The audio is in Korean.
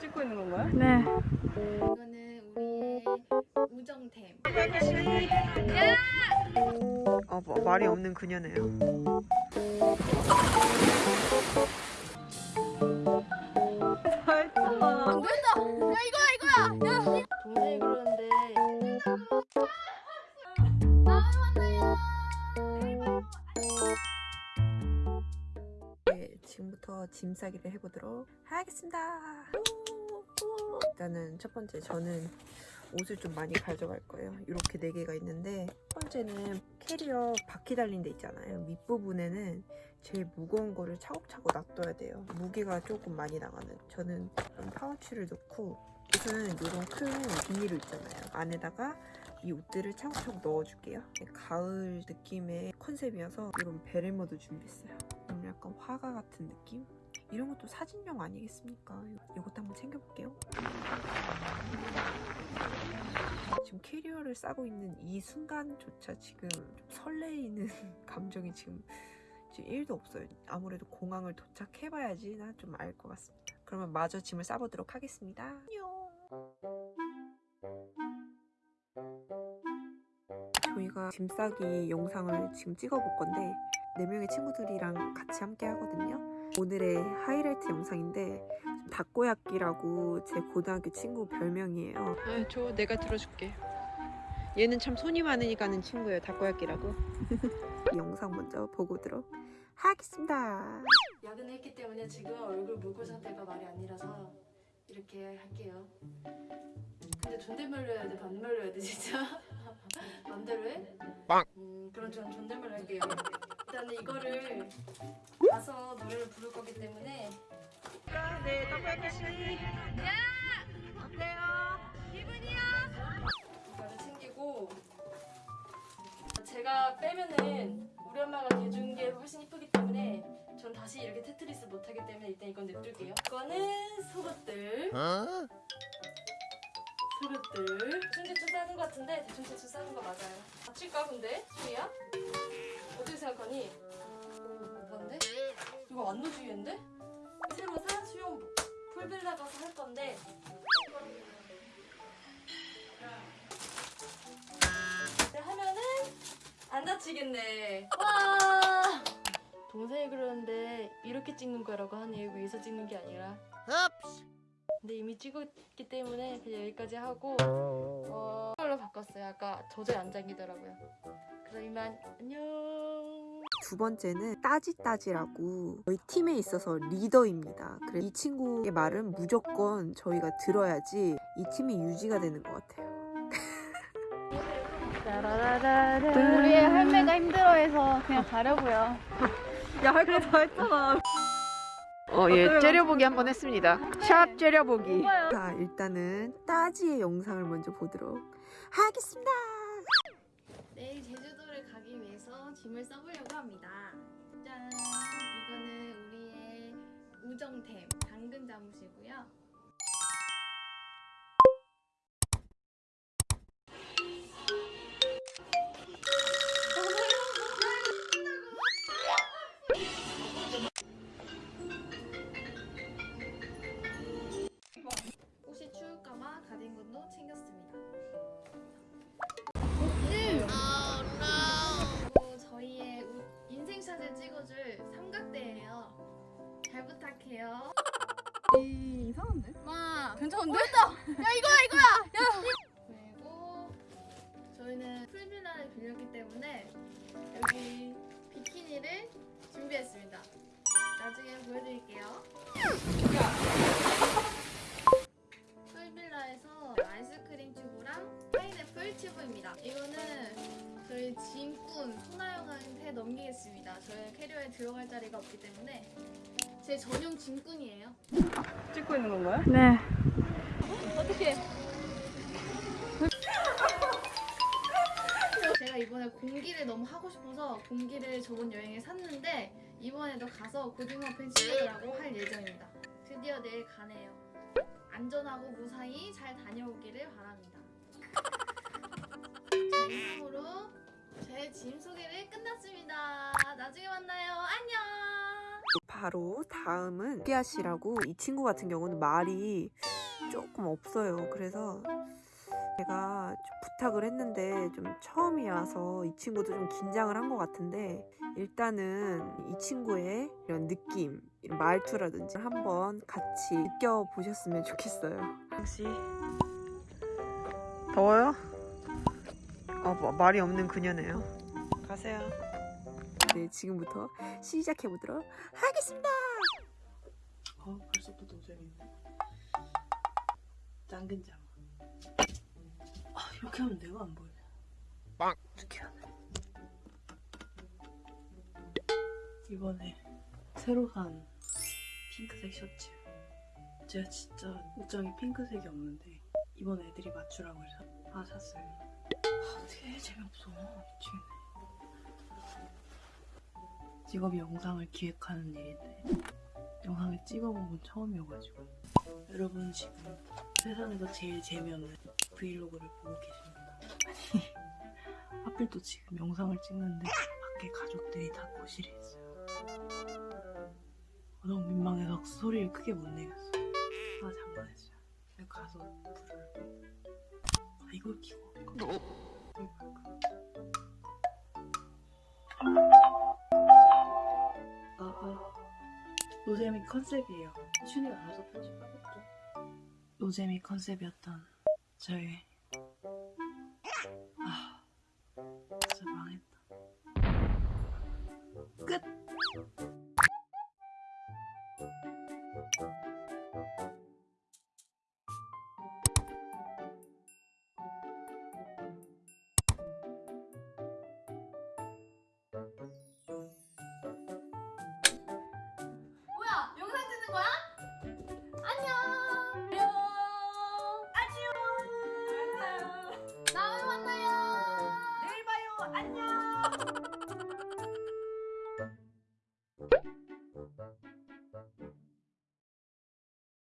찍고 있는 건가요? 네. 이거는 우리의 우정템. 어, 뭐, 말이 없는 그녀네요. 지금부터 짐 싸기를 해보도록 하겠습니다. 일단은 첫 번째 저는 옷을 좀 많이 가져갈 거예요. 이렇게 네 개가 있는데 첫 번째는 캐리어 바퀴 달린 데 있잖아요. 밑부분에는 제일 무거운 거를 차곡차곡 놔둬야 돼요. 무게가 조금 많이 나가는. 저는 파우치를 넣고 옷은 이런 큰 비닐을 있잖아요. 안에다가 이 옷들을 차곡차곡 넣어줄게요. 가을 느낌의 컨셉이어서 이런 베레모도 준비했어요. 좀 약간 화가 같은 느낌? 이런 것도 사진용 아니겠습니까? 이것도 한번 챙겨볼게요. 지금 캐리어를 싸고 있는 이 순간조차 지금 좀 설레이는 감정이 지금 지금 1도 없어요. 아무래도 공항을 도착해봐야지 나 좀 알 것 같습니다. 그러면 마저 짐을 싸보도록 하겠습니다. 안녕. 저희가 짐 싸기 영상을 지금 찍어볼 건데 4명의 친구들이랑 같이 함께 하거든요. 오늘의 하이라이트 영상인데 닭고야끼라고 제 고등학교 친구 별명이에요. 아, 저 내가 들어줄게. 얘는 참 손이 많으니까 는 친구예요. 닭고야끼라고. 이 영상 먼저 보고 오도록 하겠습니다. 야근을 했기 때문에 지금 얼굴 물고 상태가 말이 아니라서 이렇게 할게요. 근데 존댓말로 해야 돼? 반말로 해야 돼 진짜? 맘대로 해? 빵! 음 그럼 전 존댓말로 할게요. 일단은 이거를 가서 노래를 부를 거기 때문에 네, 닭고야끼 씨. 이거를 챙기고 제가 빼면은 우리 엄마가 대준 게 훨씬 이쁘기 때문에 전 다시 이렇게 테트리스 못하기 때문에 일단 이건 냅둘게요 이거는 속옷들 어? 속옷들 대충 대충 싸는 거 같은데 대충 대충 싸는 거 맞아요 다칠까 근데? 수희야? 어떻게 생각하니? 뭔데? 이거 안 넣어주겠는데? 새로 산 수영 풀빌라 가서 할 건데 네, 하면은 안 다치겠네. 와. 동생이 그러는데 이렇게 찍는 거라고 하니 위에서 찍는 게 아니라. 흡스. 근데 이미 찍었기 때문에 그냥 여기까지 하고 어 걸로 바꿨어요. 아까 도저히 안 잠기더라고요. 그럼 이만 안녕. 두 번째는 따지따지라고 저희 팀에 있어서 리더입니다. 그래서 이 친구의 말은 무조건 저희가 들어야지 이 팀이 유지가 되는 것 같아요. 우리의 할매가 힘들어해서 그냥 가려고요. 야, 할 거 다 했잖아. 어, 예, 째려보기 한번 했습니다. 샵 째려보기. 자, 일단은 따지의 영상을 먼저 보도록 하겠습니다. 내일 제주도를 가기 위해서 짐을 싸보려고 합니다. 짠! 이거는 우리의 우정템 당근 잠옷이고요. 이거는 저희 짐꾼 소나영한테 넘기겠습니다. 저희 캐리어에 들어갈 자리가 없기 때문에 제 전용 짐꾼이에요. 찍고 있는 건가요? 네. 제가 이번에 공기를 너무 하고 싶어서 공기를 저번 여행에 샀는데 이번에도 가서 고등어 팬 시리즈라고 할 예정입니다. 드디어 내일 가네요. 안전하고 무사히 잘 다녀오기를 바랍니다. 자, 이상으로 제 짐 소개를 끝났습니다. 나중에 만나요. 안녕! 바로 다음은 피아 씨라고 이 친구 같은 경우는 말이 조금 없어요. 그래서 제가 좀 부탁을 했는데 좀 처음이라서 이 친구도 좀 긴장을 한 것 같은데 일단은 이 친구의 이런 느낌, 이런 말투라든지 한번 같이 느껴보셨으면 좋겠어요. 혹시 더워요? 어, 뭐, 말이 없는 그녀네요. 가세요. 네, 지금부터 시작해 보도록 하겠습니다. 어, 벌써부터. 짱근 자마. 아, 이렇게 하면 내가 안 보이네. 빵! 이렇게 하네. 이번에 새로 산 핑크색 셔츠. 제가 진짜 옷장에 핑크색이 없는데 이번 애들이 맞추라고 해서 하나 샀어요. 아, 어떻게 재미없어. 미치겠네. 직업이 영상을 기획하는 일인데 영상을 찍어본 건 처음이어가지고 여러분 지금 세상에서 제일 재미없는 브이로그를 보고 계십니다 아니 하필 또 지금 영상을 찍는데 밖에 가족들이 다 거실에 있어요 너무 민망해서 소리를 크게 못 내겠어 아 장난했어요 가서 불을 아 이걸? 아, 아. 노잼이 컨셉이에요. 춘이가 알아서 편집하겠죠. 노잼이 컨셉이었던 저의